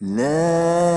La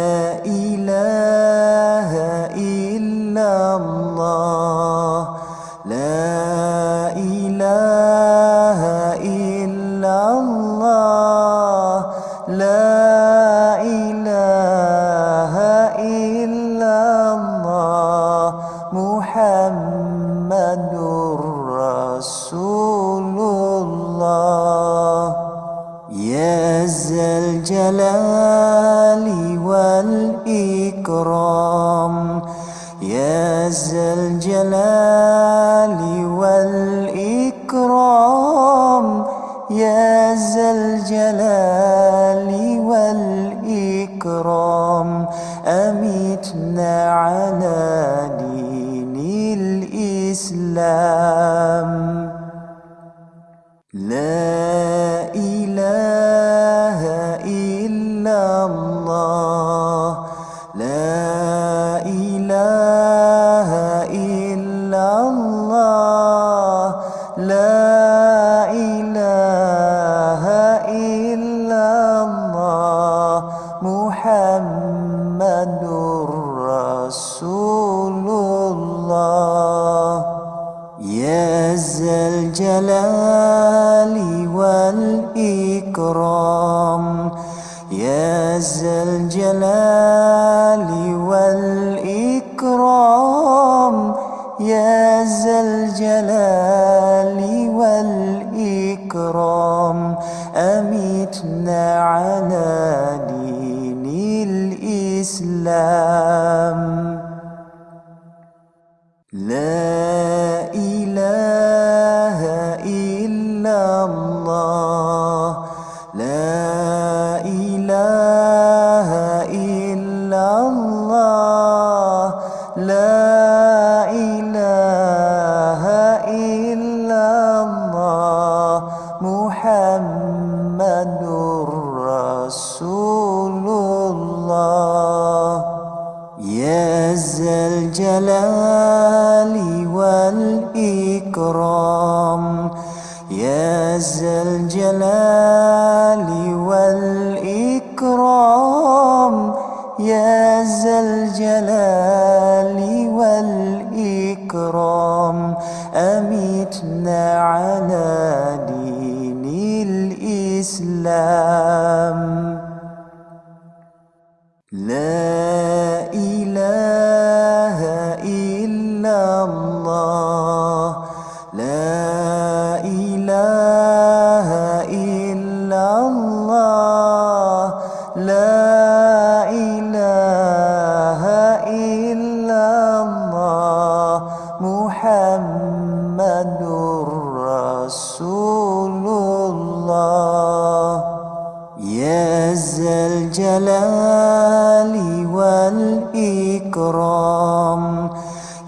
إكرام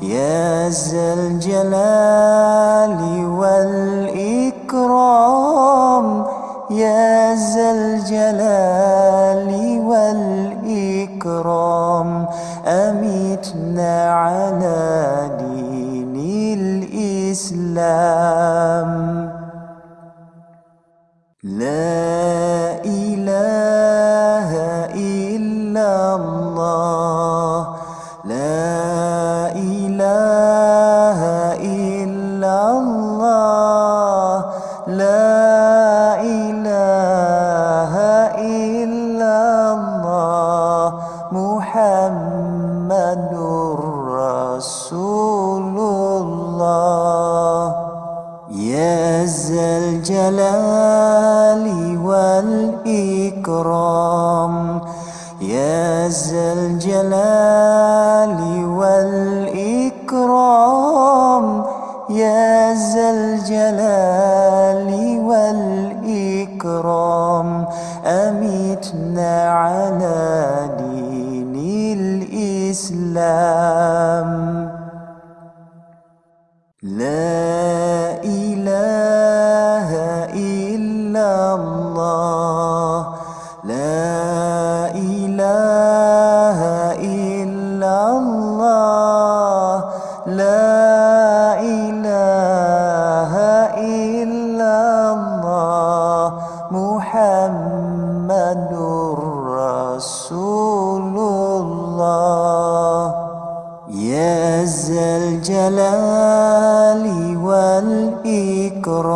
يا ذا الجلال والإكرام. يا ذا الجلال والإكرام. أمتنا على دين الإسلام. محمد رسول الله يا ذا الجلال والإكرام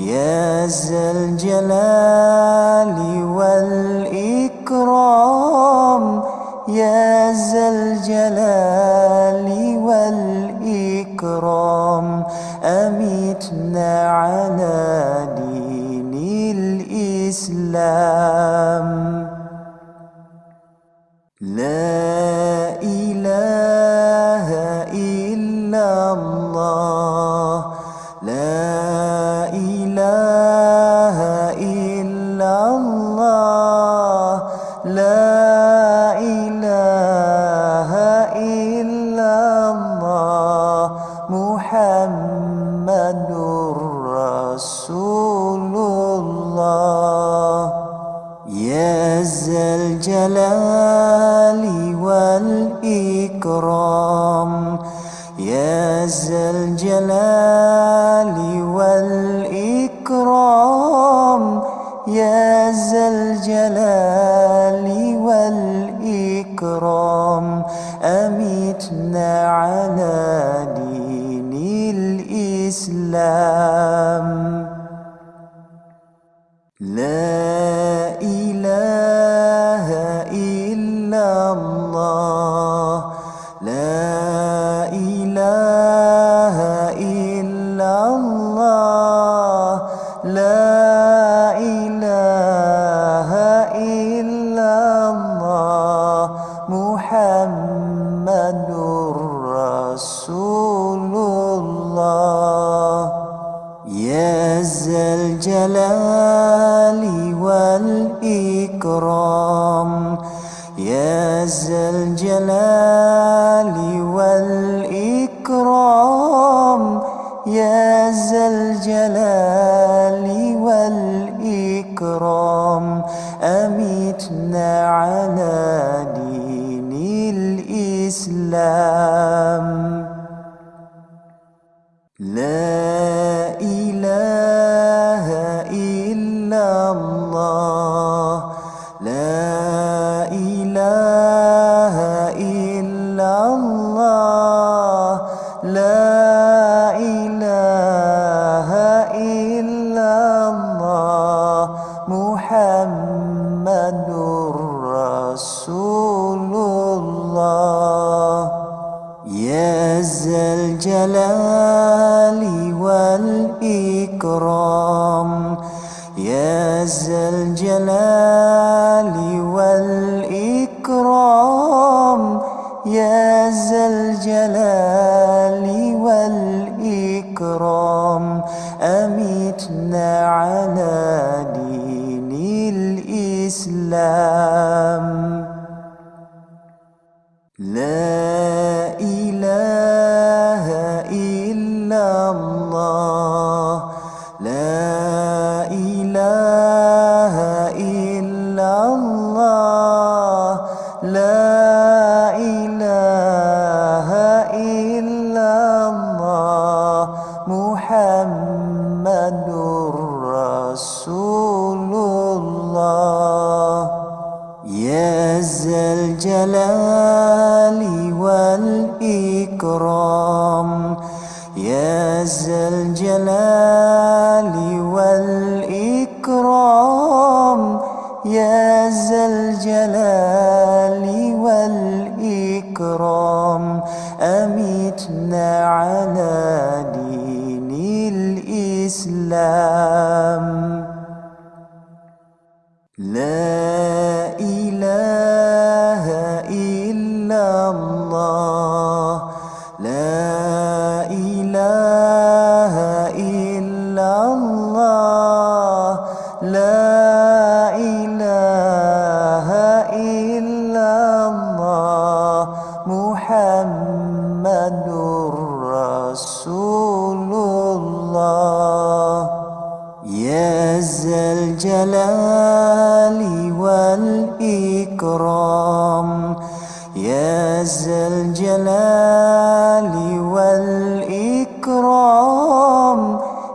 يا ذا الجلال السلام. لا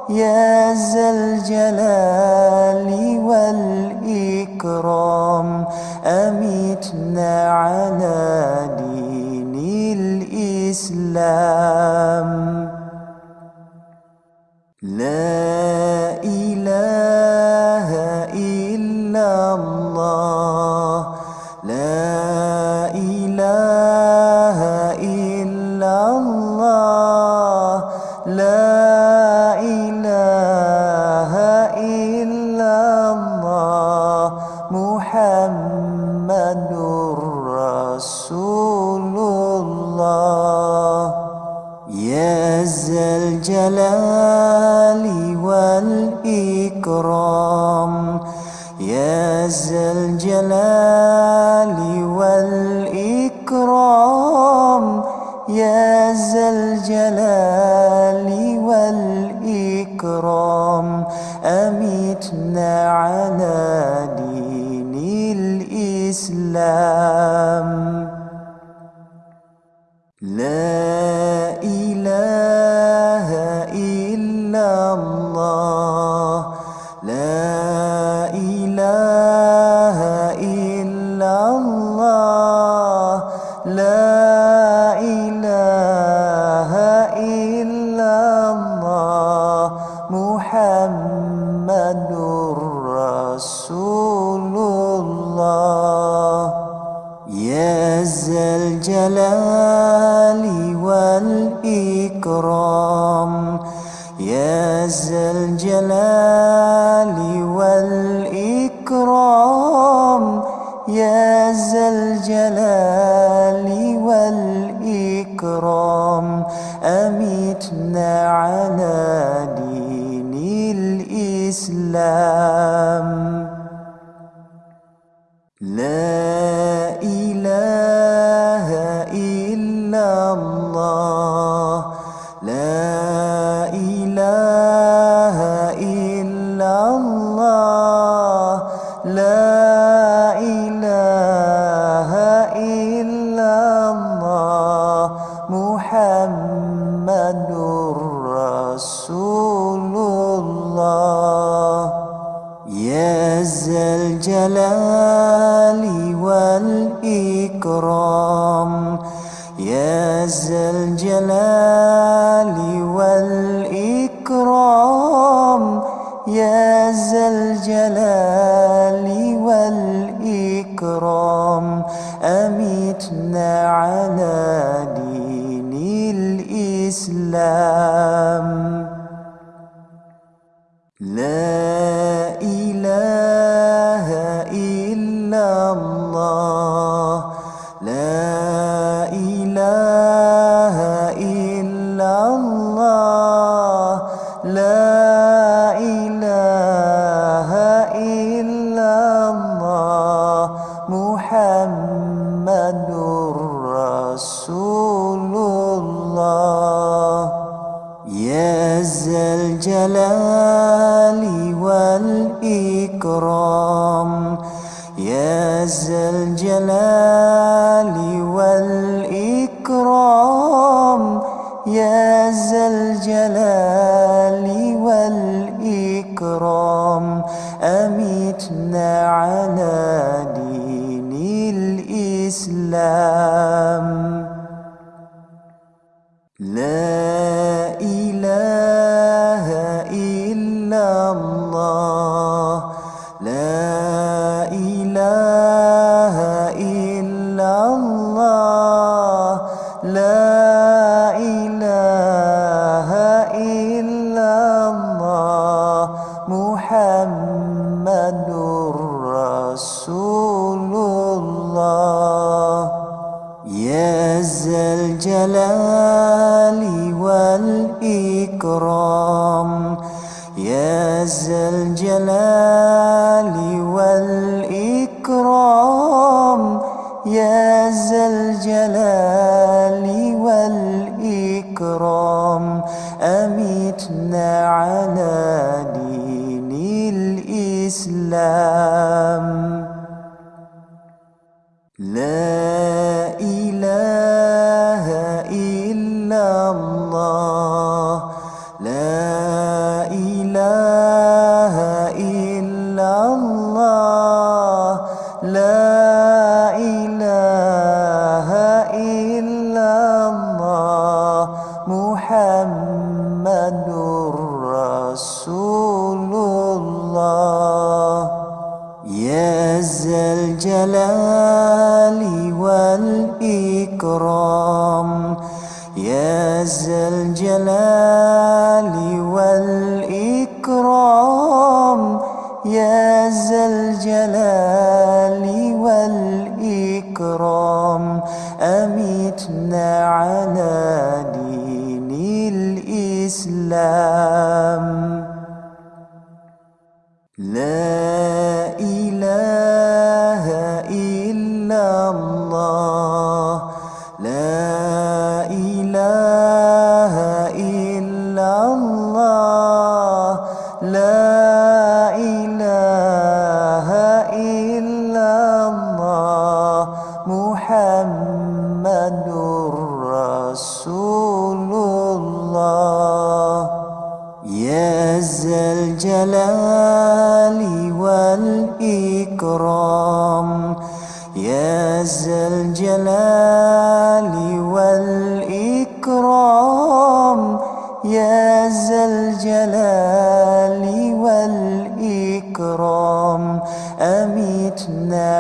يا ذا الجلال والإكرام أمتنا على دين الإسلام. ذا الجلال والإكرام. يا ذا الجلال والإكرام. يا ذا الجلال والإكرام. أمتنا على دين الإسلام. Allah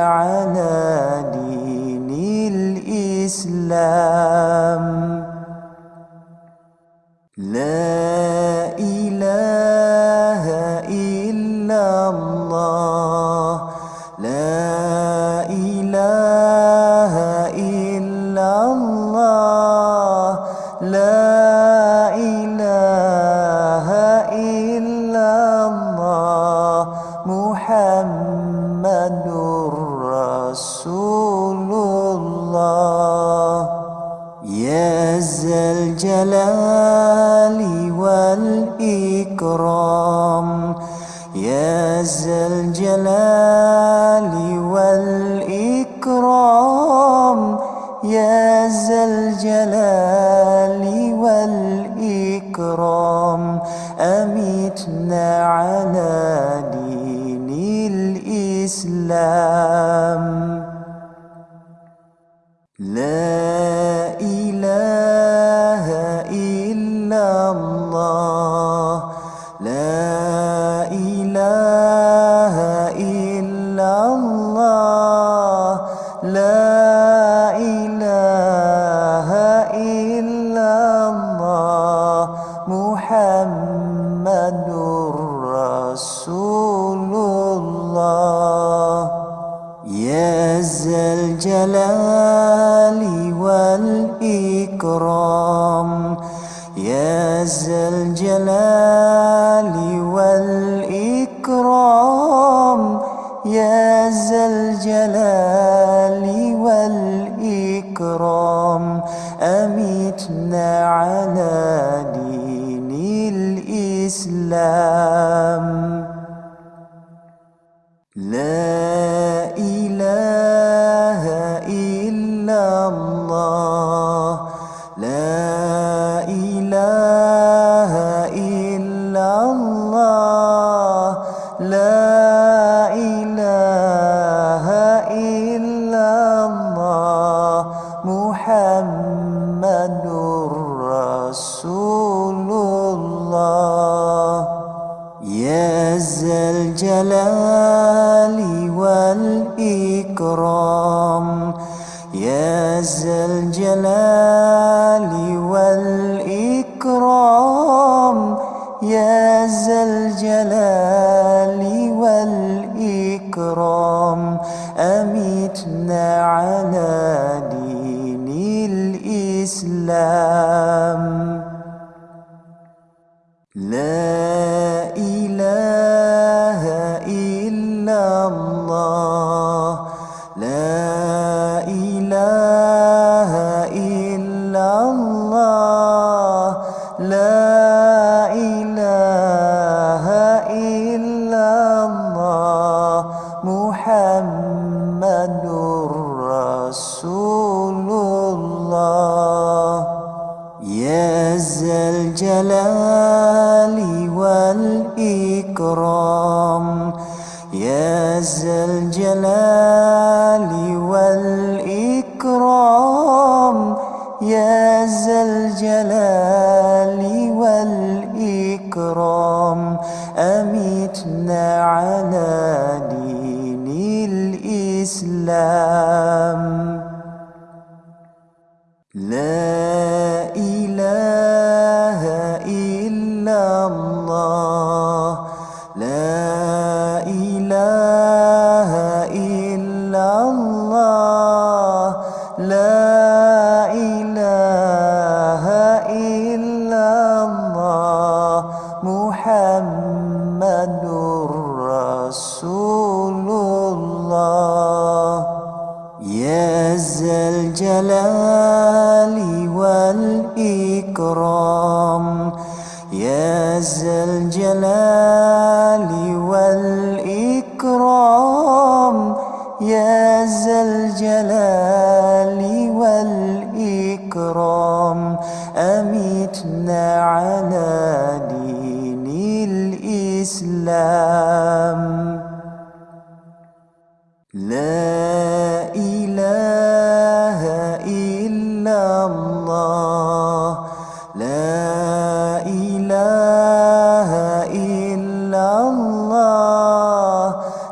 على دين الإسلام الجلال والإكرام. يا ذا الجلال والإكرام. أمتنا على دين الإسلام.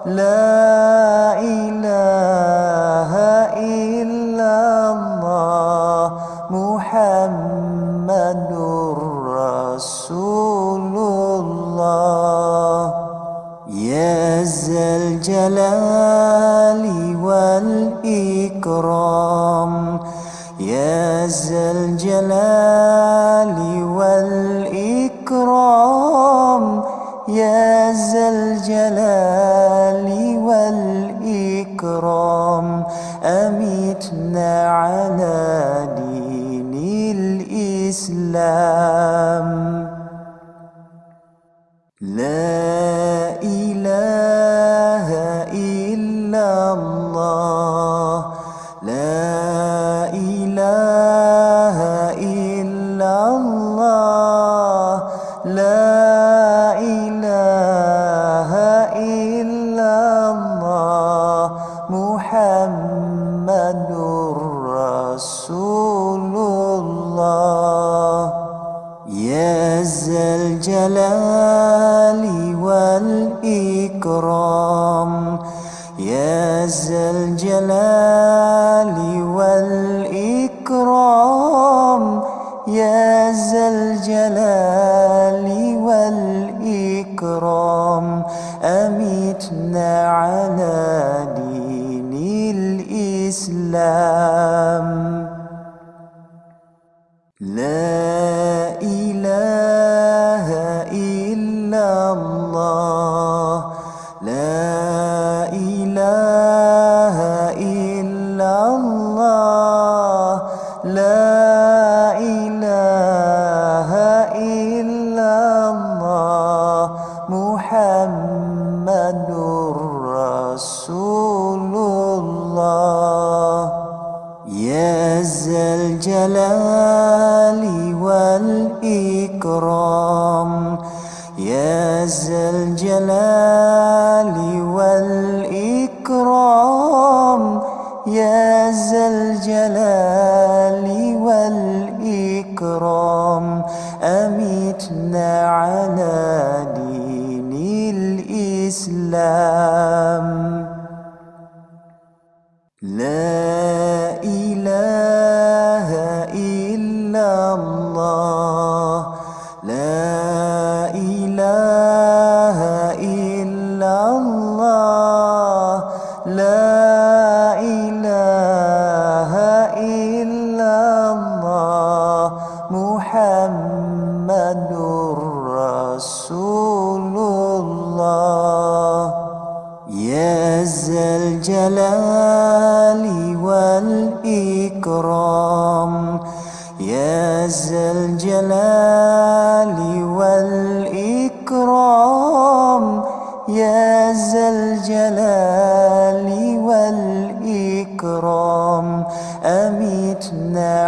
لا أمتنا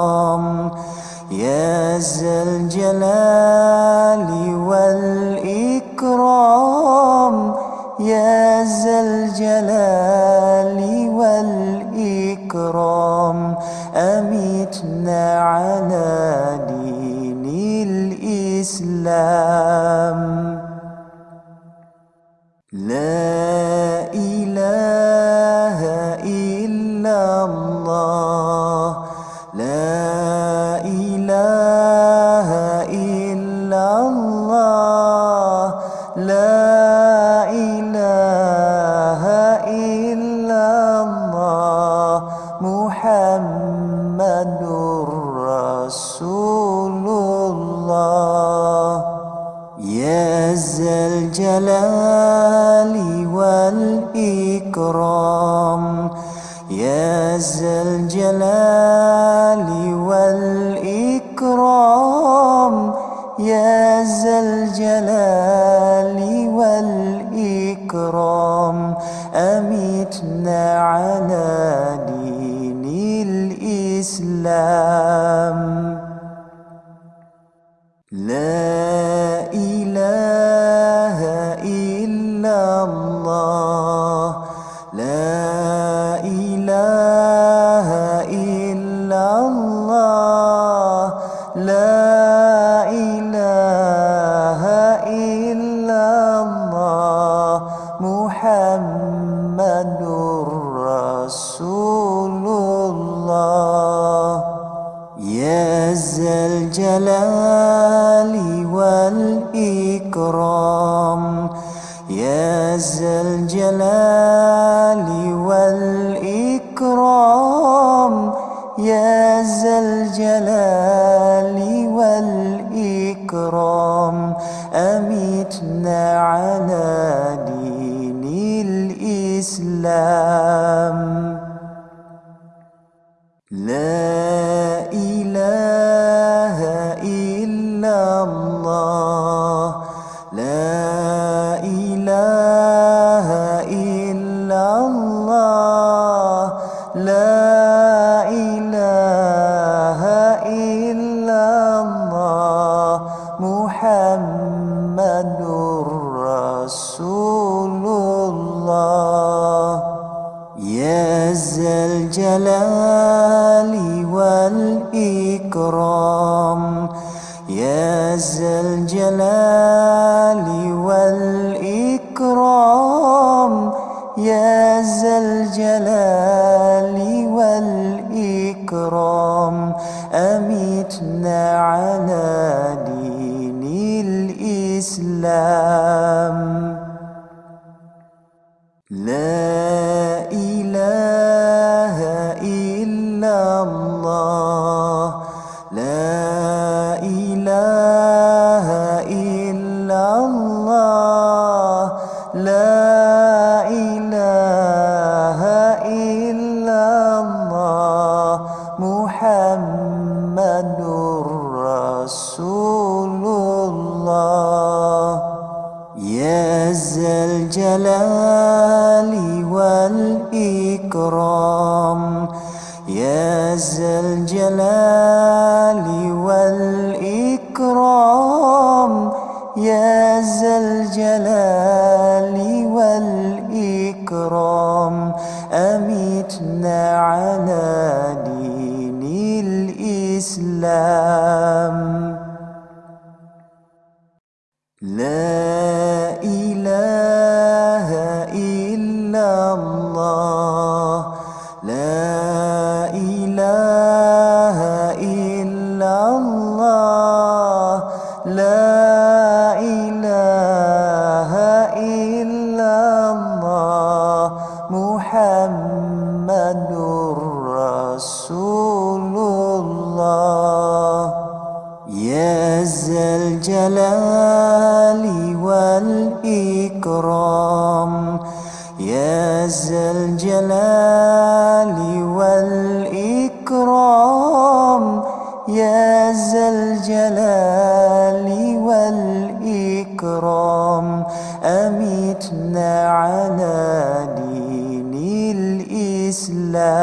والإكرام يا ذا الجلال والإكرام. محمد رسول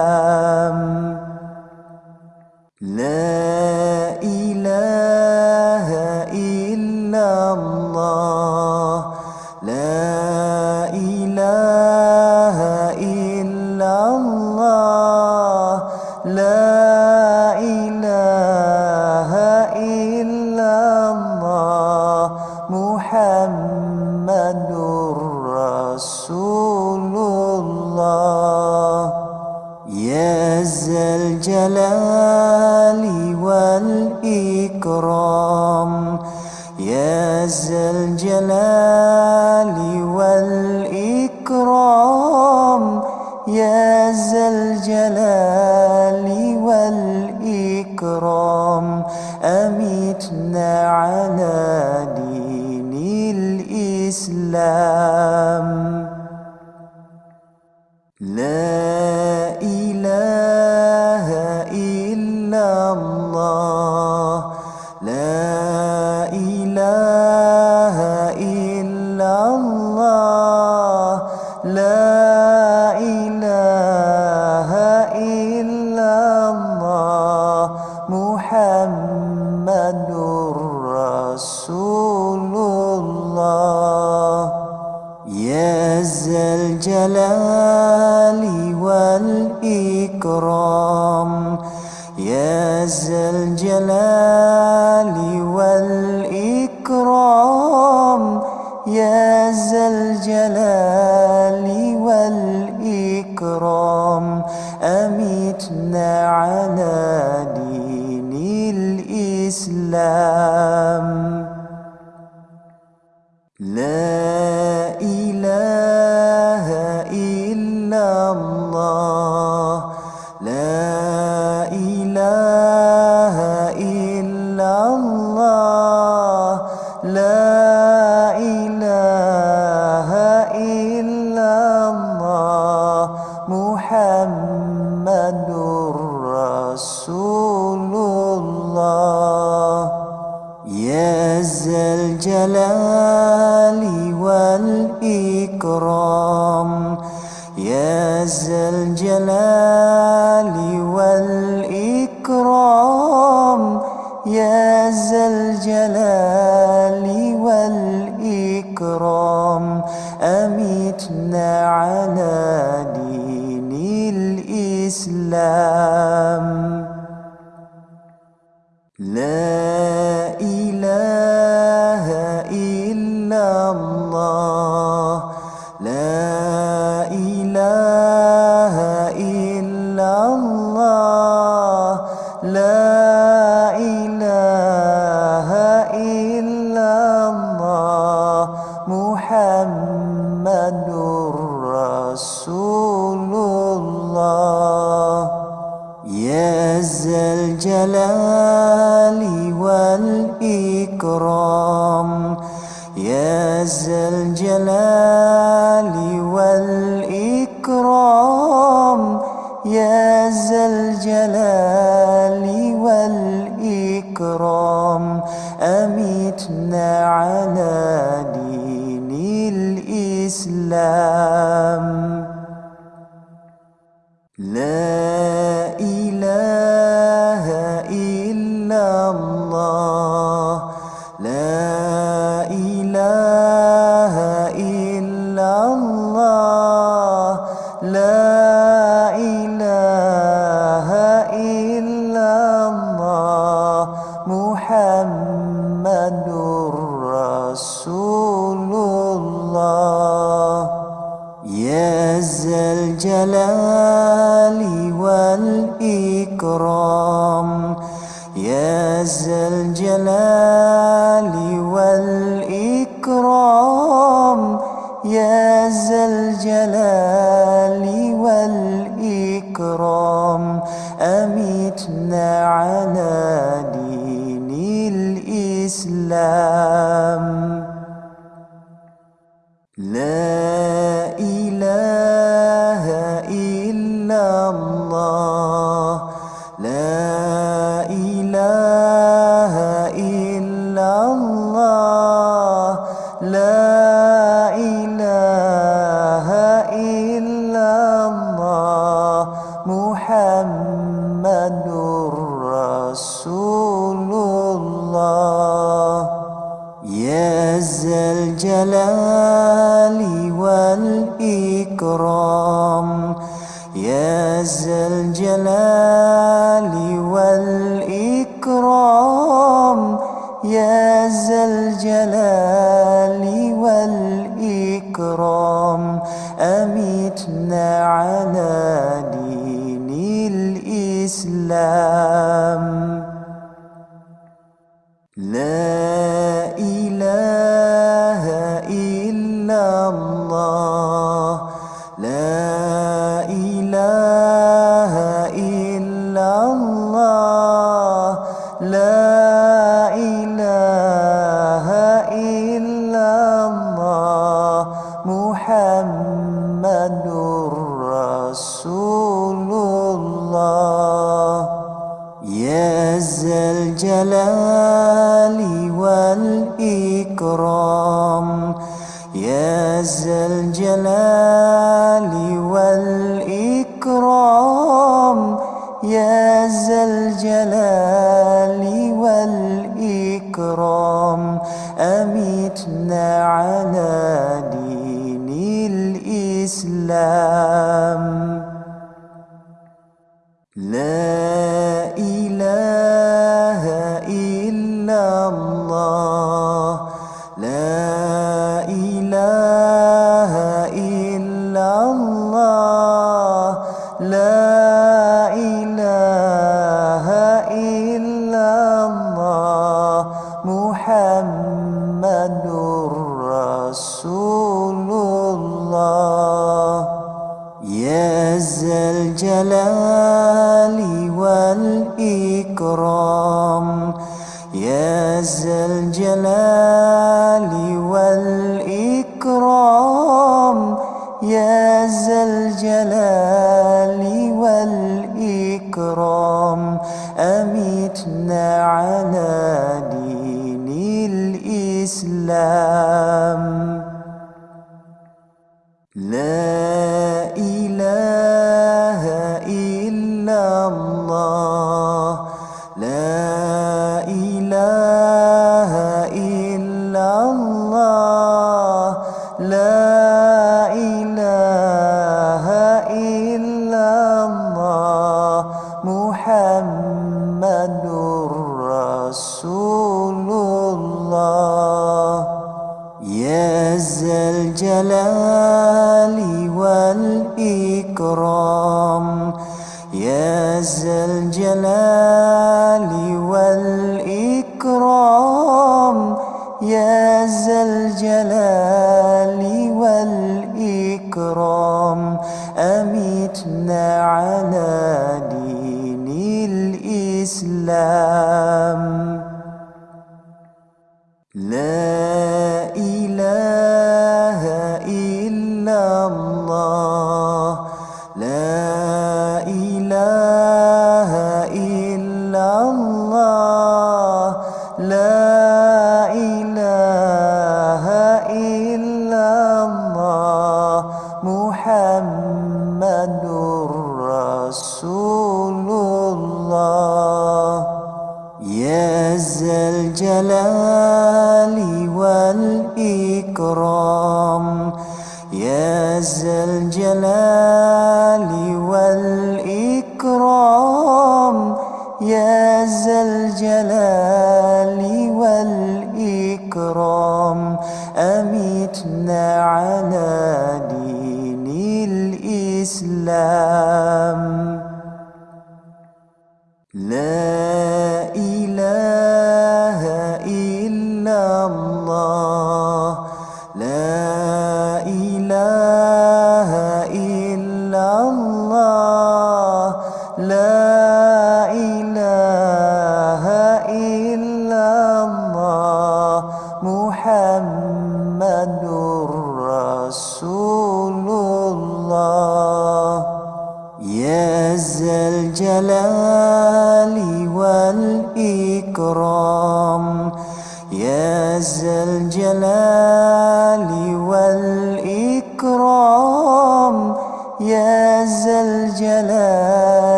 لام لا يا ذا الجلال والإكرام أمتنا على دين الإسلام. الجلال والإكرام. يا ذا الجلال والإكرام. يا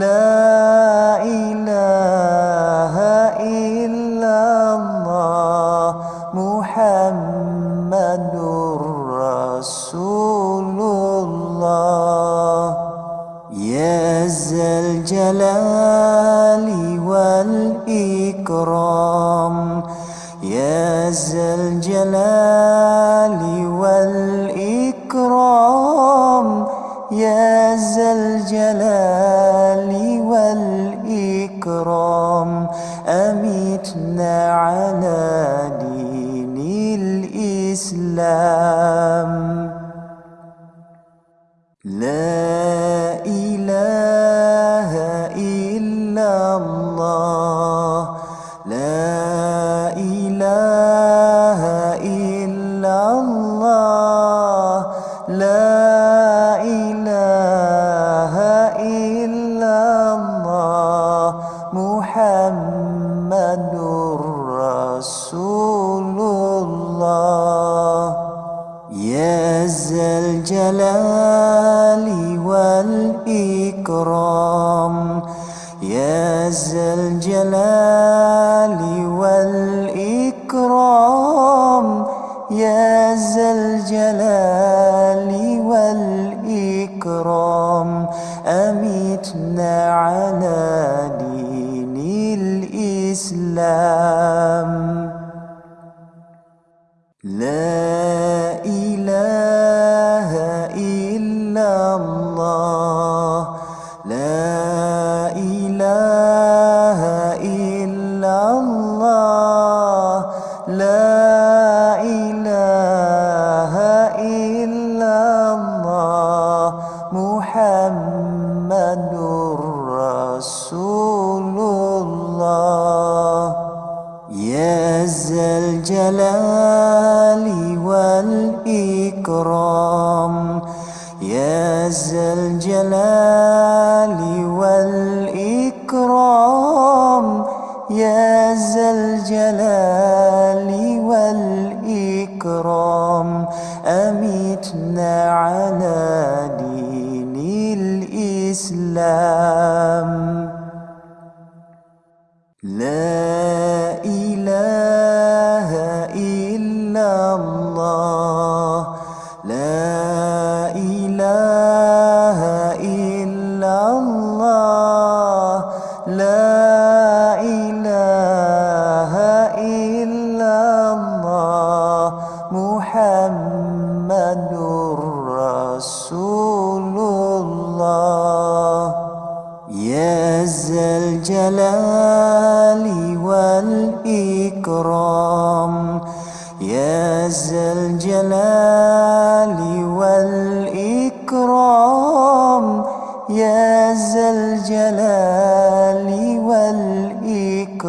لا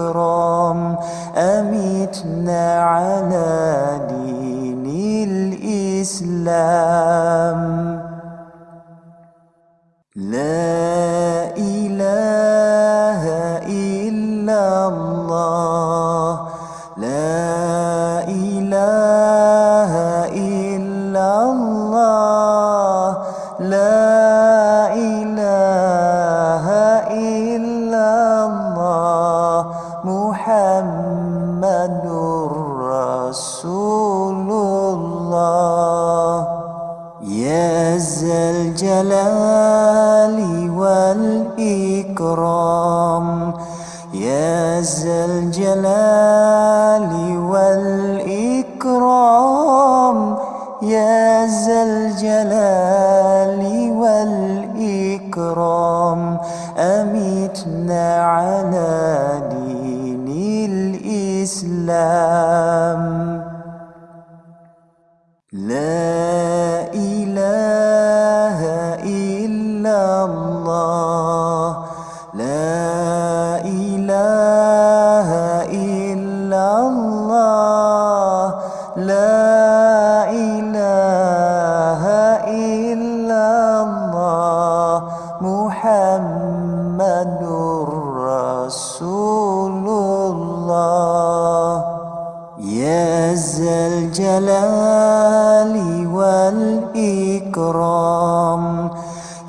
والإكرام أمتنا على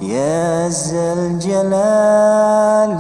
يا ذا الجلال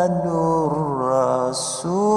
محمد رسول